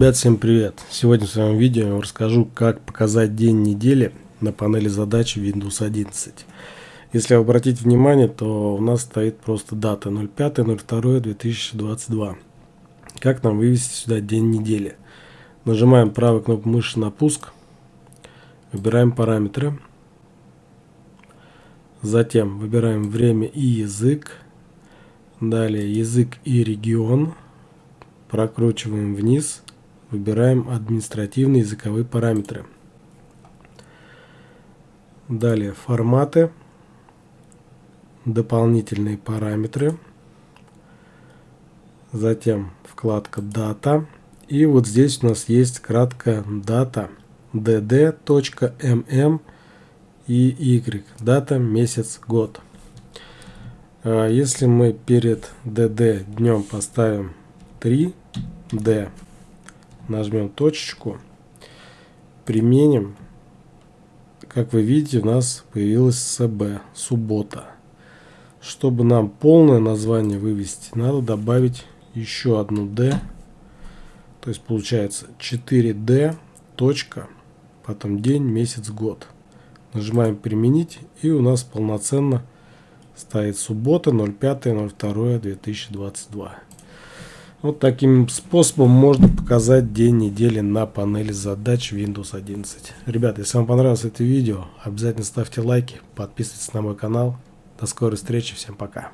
Ребят, всем привет! Сегодня в своем видео я вам расскажу, как показать день недели на панели задач Windows 11. Если обратить внимание, то у нас стоит просто дата 05.02.2022. Как нам вывести сюда день недели? Нажимаем правой кнопкой мыши на пуск, выбираем параметры, затем выбираем время и язык, далее язык и регион, прокручиваем вниз, выбираем административные языковые параметры. Далее форматы, дополнительные параметры, затем вкладка дата и вот здесь у нас есть краткая дата dd.mm и y, дата, месяц, год. А если мы перед dd днем поставим 3d нажмем точечку, применим, как вы видите, у нас появилась СБ, суббота. Чтобы нам полное название вывести, надо добавить еще одну D. То есть получается 4D, точка, потом день, месяц, год. Нажимаем применить и у нас полноценно стоит суббота 05.02.2022. Вот таким способом можно показать день недели на панели задач Windows 11. Ребята, если вам понравилось это видео, обязательно ставьте лайки, подписывайтесь на мой канал. До скорой встречи, всем пока.